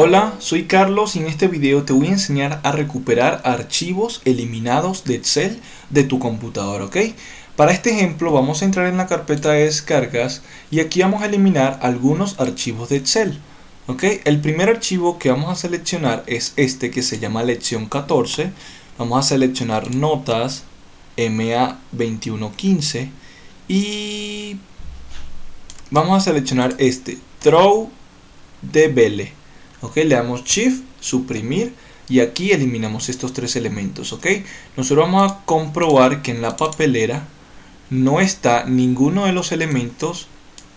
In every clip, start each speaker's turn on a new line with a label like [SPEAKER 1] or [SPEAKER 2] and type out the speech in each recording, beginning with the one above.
[SPEAKER 1] Hola, soy Carlos y en este video te voy a enseñar a recuperar archivos eliminados de Excel de tu computadora, ¿ok? Para este ejemplo vamos a entrar en la carpeta de descargas y aquí vamos a eliminar algunos archivos de Excel, ¿ok? El primer archivo que vamos a seleccionar es este que se llama lección 14. Vamos a seleccionar notas MA2115 y vamos a seleccionar este, throw de ok le damos shift suprimir y aquí eliminamos estos tres elementos ok nosotros vamos a comprobar que en la papelera no está ninguno de los elementos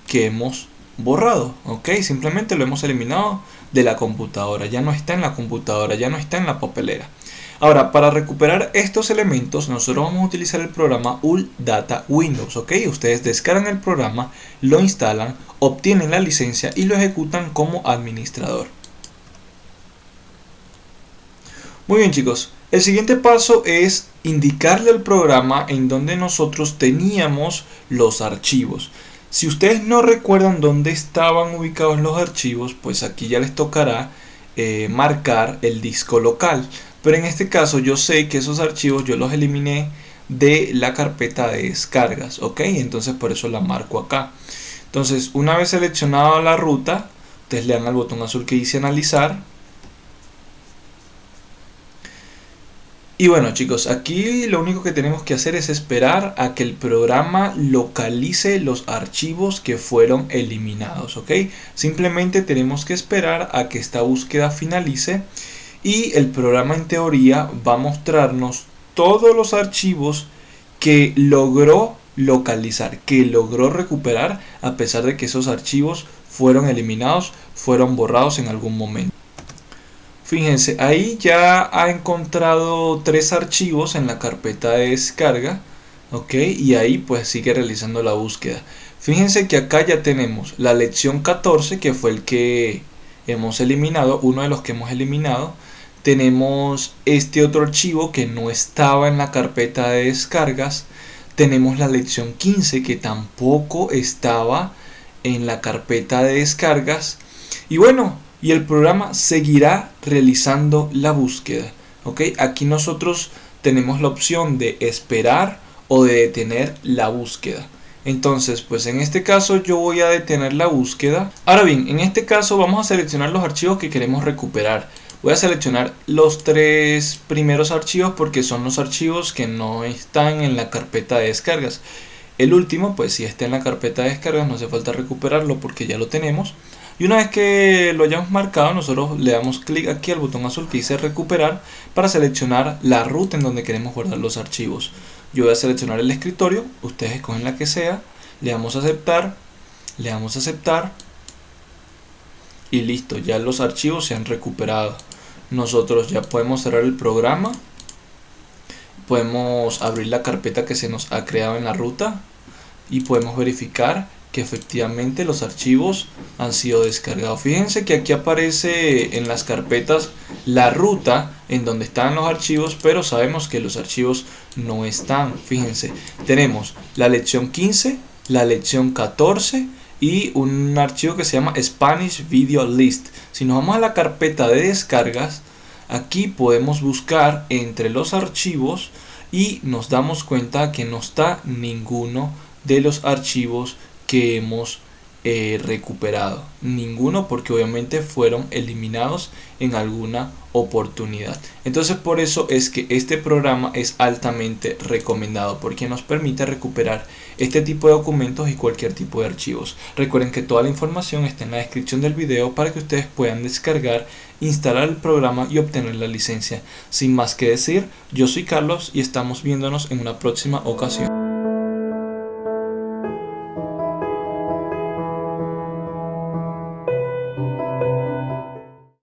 [SPEAKER 1] que hemos borrado ok simplemente lo hemos eliminado de la computadora ya no está en la computadora ya no está en la papelera Ahora, para recuperar estos elementos, nosotros vamos a utilizar el programa UL Data Windows, ¿ok? Ustedes descargan el programa, lo instalan, obtienen la licencia y lo ejecutan como administrador. Muy bien chicos, el siguiente paso es indicarle al programa en donde nosotros teníamos los archivos. Si ustedes no recuerdan dónde estaban ubicados los archivos, pues aquí ya les tocará eh, marcar el disco local. Pero en este caso yo sé que esos archivos yo los eliminé de la carpeta de descargas, ¿ok? Entonces por eso la marco acá. Entonces una vez seleccionada la ruta, ustedes le dan al botón azul que dice analizar Y bueno chicos, aquí lo único que tenemos que hacer es esperar a que el programa localice los archivos que fueron eliminados, ¿ok? Simplemente tenemos que esperar a que esta búsqueda finalice y el programa en teoría va a mostrarnos todos los archivos que logró localizar, que logró recuperar a pesar de que esos archivos fueron eliminados, fueron borrados en algún momento. Fíjense, ahí ya ha encontrado tres archivos en la carpeta de descarga. Ok, y ahí pues sigue realizando la búsqueda. Fíjense que acá ya tenemos la lección 14 que fue el que hemos eliminado, uno de los que hemos eliminado. Tenemos este otro archivo que no estaba en la carpeta de descargas. Tenemos la lección 15 que tampoco estaba en la carpeta de descargas. Y bueno, y el programa seguirá realizando la búsqueda. ¿ok? Aquí nosotros tenemos la opción de esperar o de detener la búsqueda. Entonces, pues en este caso yo voy a detener la búsqueda. Ahora bien, en este caso vamos a seleccionar los archivos que queremos recuperar. Voy a seleccionar los tres primeros archivos porque son los archivos que no están en la carpeta de descargas. El último, pues si está en la carpeta de descargas no hace falta recuperarlo porque ya lo tenemos. Y una vez que lo hayamos marcado, nosotros le damos clic aquí al botón azul que dice recuperar para seleccionar la ruta en donde queremos guardar los archivos. Yo voy a seleccionar el escritorio, ustedes escogen la que sea, le damos a aceptar, le damos a aceptar y listo, ya los archivos se han recuperado. Nosotros ya podemos cerrar el programa, podemos abrir la carpeta que se nos ha creado en la ruta y podemos verificar que efectivamente los archivos han sido descargados. Fíjense que aquí aparece en las carpetas la ruta en donde están los archivos, pero sabemos que los archivos no están. Fíjense, tenemos la lección 15, la lección 14 y un archivo que se llama Spanish Video List. Si nos vamos a la carpeta de descargas, aquí podemos buscar entre los archivos y nos damos cuenta que no está ninguno de los archivos que hemos eh, recuperado. Ninguno porque obviamente fueron eliminados en alguna oportunidad. Entonces por eso es que este programa es altamente recomendado porque nos permite recuperar este tipo de documentos y cualquier tipo de archivos. Recuerden que toda la información está en la descripción del video para que ustedes puedan descargar, instalar el programa y obtener la licencia. Sin más que decir, yo soy Carlos y estamos viéndonos en una próxima ocasión.